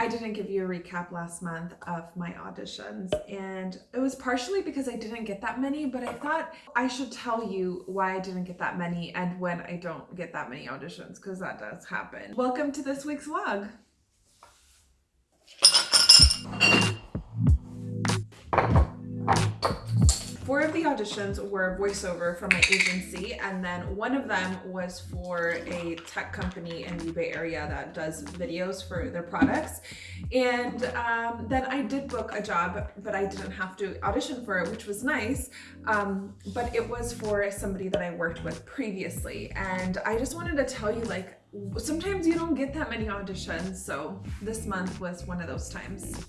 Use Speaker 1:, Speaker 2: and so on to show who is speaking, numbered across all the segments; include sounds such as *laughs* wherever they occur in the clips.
Speaker 1: I didn't give you a recap last month of my auditions, and it was partially because I didn't get that many, but I thought I should tell you why I didn't get that many and when I don't get that many auditions, because that does happen. Welcome to this week's vlog. The auditions were voiceover from my agency, and then one of them was for a tech company in the Bay Area that does videos for their products. And um, then I did book a job, but I didn't have to audition for it, which was nice. Um, but it was for somebody that I worked with previously. And I just wanted to tell you, like, sometimes you don't get that many auditions. So this month was one of those times.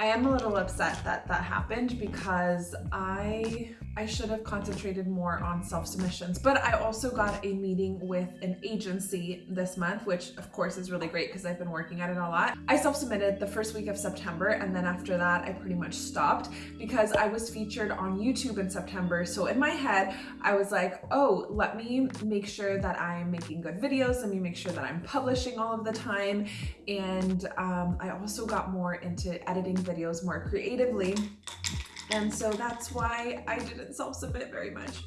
Speaker 1: I am a little upset that that happened because I I should have concentrated more on self-submissions. But I also got a meeting with an agency this month, which of course is really great because I've been working at it a lot. I self-submitted the first week of September and then after that I pretty much stopped because I was featured on YouTube in September. So in my head, I was like, oh, let me make sure that I'm making good videos. Let me make sure that I'm publishing all of the time. And um, I also got more into editing videos more creatively. And so that's why I didn't self-submit very much.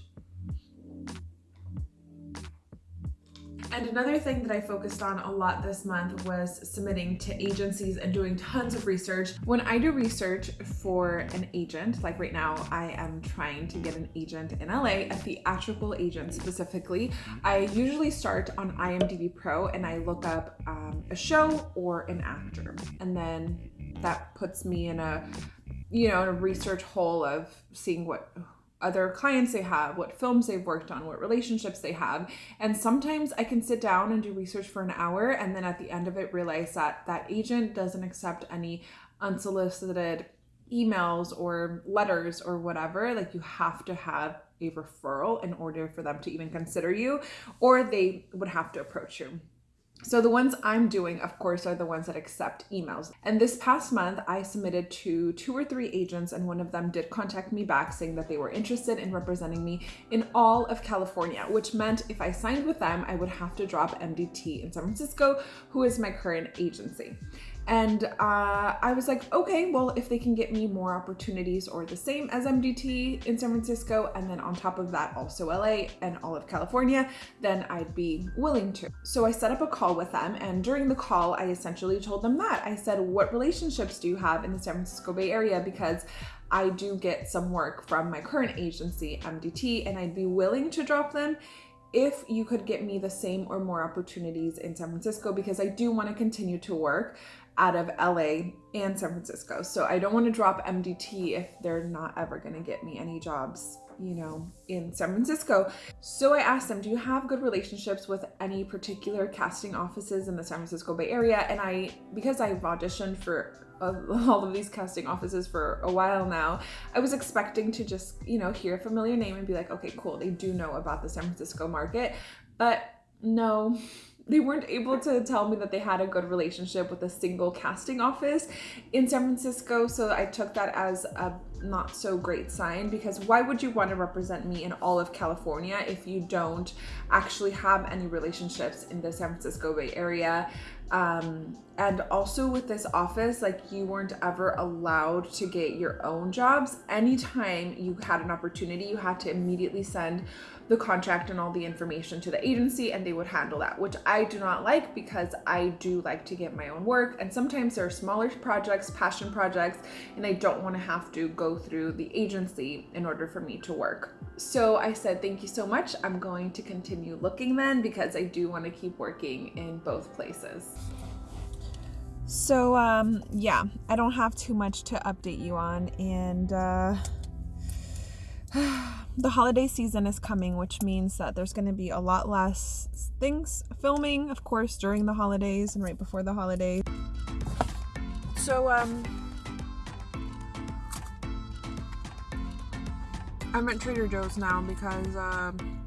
Speaker 1: And another thing that I focused on a lot this month was submitting to agencies and doing tons of research. When I do research for an agent, like right now, I am trying to get an agent in LA, a theatrical agent specifically, I usually start on IMDb Pro and I look up um, a show or an actor. And then that puts me in a you know, in a research hole of seeing what other clients they have, what films they've worked on, what relationships they have. And sometimes I can sit down and do research for an hour and then at the end of it realize that that agent doesn't accept any unsolicited emails or letters or whatever. Like you have to have a referral in order for them to even consider you or they would have to approach you. So the ones I'm doing, of course, are the ones that accept emails. And this past month, I submitted to two or three agents and one of them did contact me back saying that they were interested in representing me in all of California, which meant if I signed with them, I would have to drop MDT in San Francisco, who is my current agency. And uh, I was like, okay, well, if they can get me more opportunities or the same as MDT in San Francisco, and then on top of that, also LA and all of California, then I'd be willing to. So I set up a call with them. And during the call, I essentially told them that. I said, what relationships do you have in the San Francisco Bay Area? Because I do get some work from my current agency, MDT, and I'd be willing to drop them if you could get me the same or more opportunities in San Francisco because I do want to continue to work out of LA and San Francisco. So I don't want to drop MDT if they're not ever going to get me any jobs, you know, in San Francisco. So I asked them, do you have good relationships with any particular casting offices in the San Francisco Bay Area? And I, because I've auditioned for *laughs* all of these casting offices for a while now, I was expecting to just, you know, hear a familiar name and be like, okay, cool, they do know about the San Francisco market. But no, they weren't able to tell me that they had a good relationship with a single casting office in San Francisco. So I took that as a not so great sign because why would you want to represent me in all of California if you don't actually have any relationships in the San Francisco Bay Area? Um, and also with this office, like you weren't ever allowed to get your own jobs. Anytime you had an opportunity, you had to immediately send the contract and all the information to the agency and they would handle that, which I do not like because I do like to get my own work. And sometimes there are smaller projects, passion projects, and I don't want to have to go through the agency in order for me to work. So I said, thank you so much. I'm going to continue looking then because I do want to keep working in both places. So um, yeah, I don't have too much to update you on and uh, *sighs* the holiday season is coming, which means that there's going to be a lot less things filming, of course, during the holidays and right before the holidays. So, um, I'm at Trader Joe's now because, um,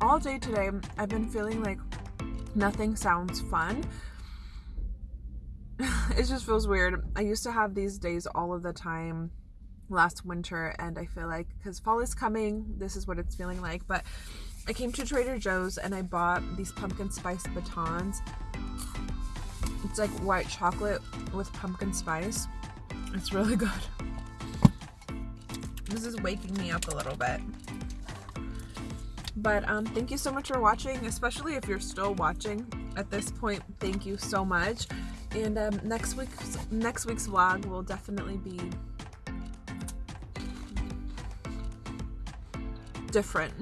Speaker 1: all day today I've been feeling like nothing sounds fun. *laughs* it just feels weird. I used to have these days all of the time last winter and I feel like because fall is coming this is what it's feeling like but I came to Trader Joe's and I bought these pumpkin spice batons It's like white chocolate with pumpkin spice. It's really *laughs* good. This is waking me up a little bit. But um, thank you so much for watching, especially if you're still watching at this point. Thank you so much. And um, next week's next week's vlog will definitely be different.